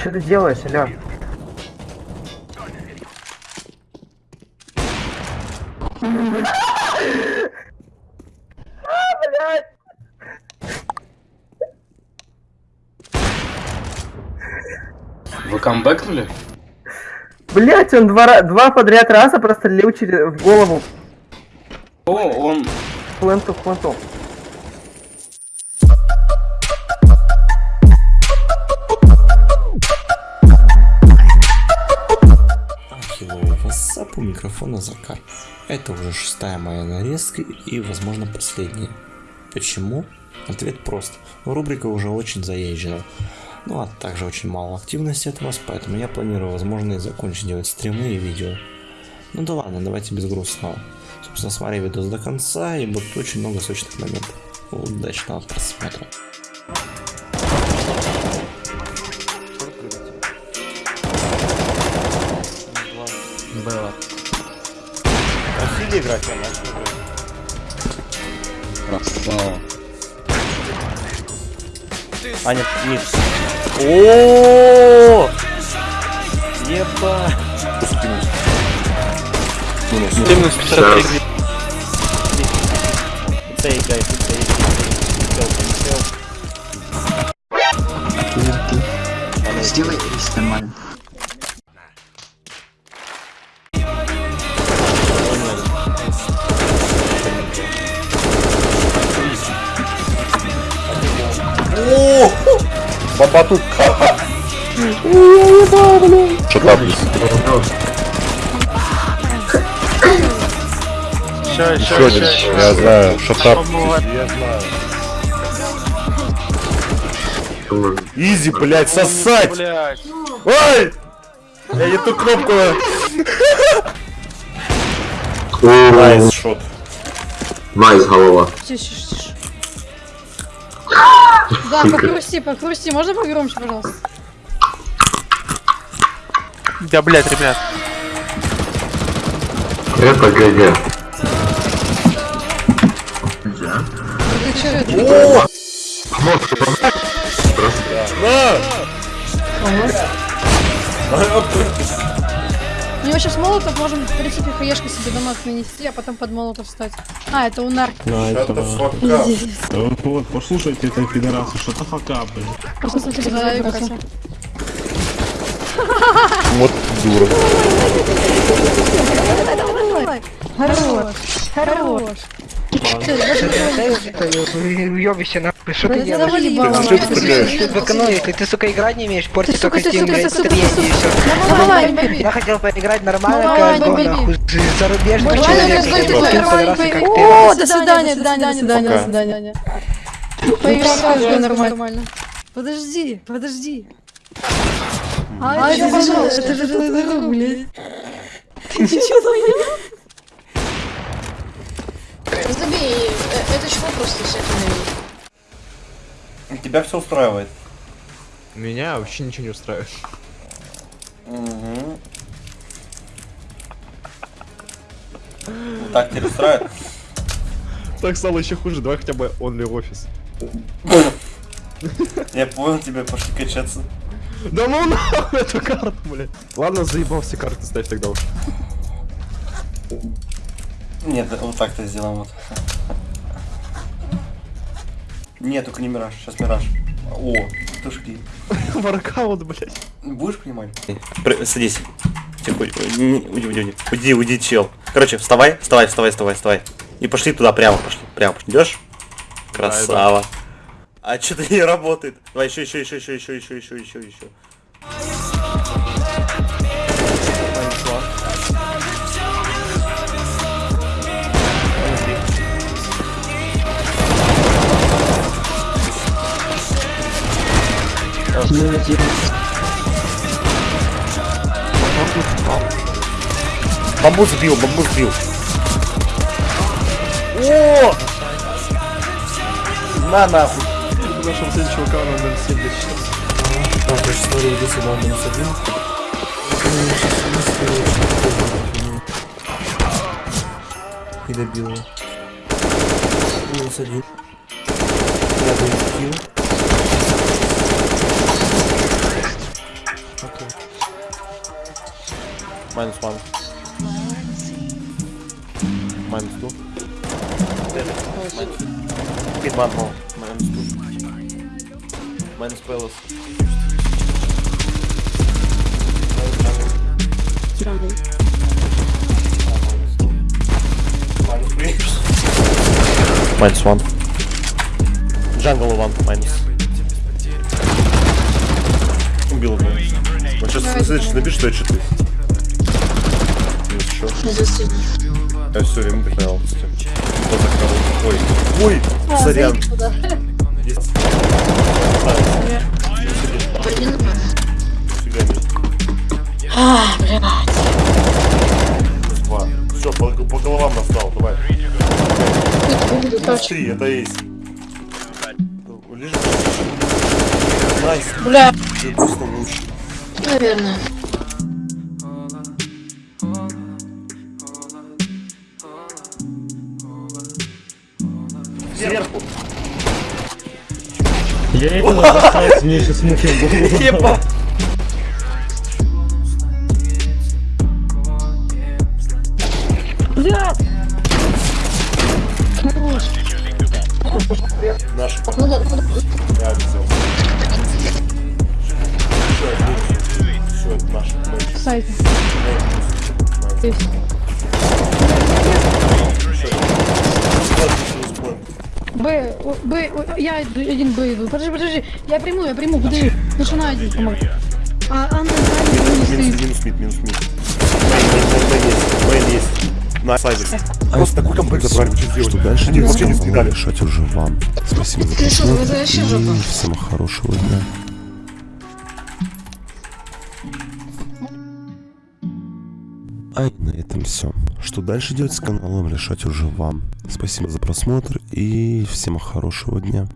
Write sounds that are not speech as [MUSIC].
Что ты делаешь, алё? Вы камбэкнули? Блять, он два, ра- два подряд раза прострелил через в голову. О, он... Пленту, пленту. Микрофона Закар. Это уже шестая моя нарезка и, возможно, последняя. Почему? Ответ прост. Рубрика уже очень заезжена. Ну а также очень мало активности от вас, поэтому я планирую, возможно, и закончить делать стримы и видео. Ну да ладно, давайте без грустного. Собственно, смотри видос до конца, и будет очень много сочных моментов. Удачного просмотра. Было иди играть, она. Красава. А, нет, нет. О! Еба! Минус. Минус. Минус. Минус. Минус. Бабатук. Ща, ща, ща, ща. Я знаю, shut up. Я знаю. Easy, блядь, сосать! Блядь. Ой! Я не ту кнопку. Nice shot. Nice голова. Тише, тише. Да, покрусти, покрусти. Можно погромче, пожалуйста? Да, блядь, ребят. Э, это ГГ. Да. О! Может, помогать? На! У него сейчас молотов, можем в принципе хаешкой себе дамаг нанести, а потом под молотов встать. А, это унар. Вот, послушайте это пидорасы, что то фака, блин. Просто за Катя. Вот дура. [LAUGHS] Хорош. Хорош. Уёбище нахуй, что ты делаешь? В экономике, ты, сука, играть не умеешь, порти только стим, блядь, стремение Я хотел поиграть нормально, как нахуй, зарубежный человек, О, до свидания, до свидания, до свидания, до свидания. Поиграй нормально. Подожди, подожди. А, это же, это же твой друг, блядь. Ты ничего не Забей, э, это чего просто этим Тебя все устраивает. Меня вообще ничего не устраивает. Угу. Так тебя устраивает? Так стало еще хуже, давай хотя бы only офис. Я понял, тебе пошли качаться. Да ну нахуй эту карту, блядь. Ладно, заебал все карты ставь тогда уж. Нет, вот так-то сделаем вот. Нет, только не мираж, сейчас мираж. О, тушки. [LAUGHS] Воркаут, блядь. Будешь понимать? Садись. Тихо, уйди, уйди, уйди, уйди, уйди, чел. Короче, вставай, вставай, вставай, вставай, вставай. И пошли туда, прямо пошли, прямо пошли. Идешь? Красава. А что-то не работает. Давай еще, еще, еще, еще, еще, еще, еще, еще, еще. Бамбу сбил, бамбу сбил. О! На нахуй. В нашем сын чувака 07 для сейчас. Так, я смотрю, иди сюда, минус один. И добил. Минус один. Я килл. Minus one. Minus two. Hit one more. Minus two. Minus palace. Minus one. Jungle one. Minus. Убил его. Сейчас следующий набишь, что я читы. Минус еще. Я все время потерял. Кто закрыл? Ой. Ой, сорян. Есть. Фига Два. Все, по, по головам настал, давай. Три, это есть. Лежи. Найс. Бля, Ты просто лучше. Наверное. Сверху. Я этого застался, мне сейчас мухи в голову. Наш. Ну да, ну да. Я. Есть. Б, Б, я один Б иду. Подожди, подожди. Я приму, я приму, подожди. Начинай один помог. А Анна Минус, минус, минус мид, минус мид. Мейн есть, есть. На сайде. Просто такой комбэк забрали, что сделали? Что дальше? Они вообще не скидали. решать уже вам. Спасибо за просмотр и всем хорошего дня. А и на этом все. Что дальше делать с каналом, решать уже вам. Спасибо за просмотр и всем хорошего дня.